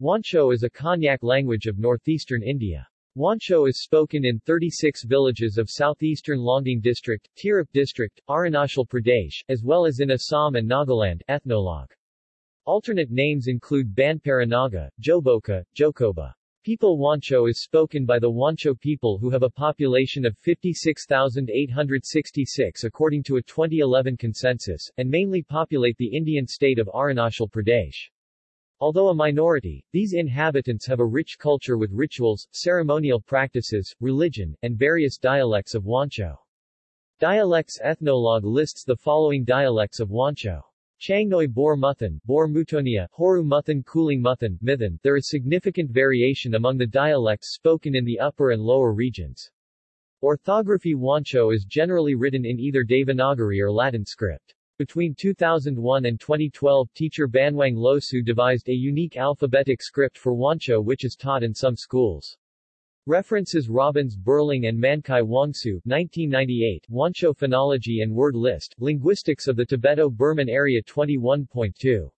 Wancho is a Konyak language of northeastern India. Wancho is spoken in 36 villages of southeastern Longding district, Tirap district, Arunachal Pradesh, as well as in Assam and Nagaland. Ethnologue. Alternate names include Banparanaga, Joboka, Jokoba. People Wancho is spoken by the Wancho people who have a population of 56,866 according to a 2011 census, and mainly populate the Indian state of Arunachal Pradesh. Although a minority, these inhabitants have a rich culture with rituals, ceremonial practices, religion, and various dialects of Wancho. Dialects Ethnologue lists the following dialects of Wancho. Changnoi Bor Muthan, Bor Mutonia, Horu Muthan Kuling Muthan, Mithan. There is significant variation among the dialects spoken in the upper and lower regions. Orthography Wancho is generally written in either Devanagari or Latin script. Between 2001 and 2012 teacher Banwang Losu devised a unique alphabetic script for Wancho which is taught in some schools. References Robbins Burling and Mankai Wangsu 1998, Wancho Phonology and Word List, Linguistics of the Tibeto-Burman Area 21.2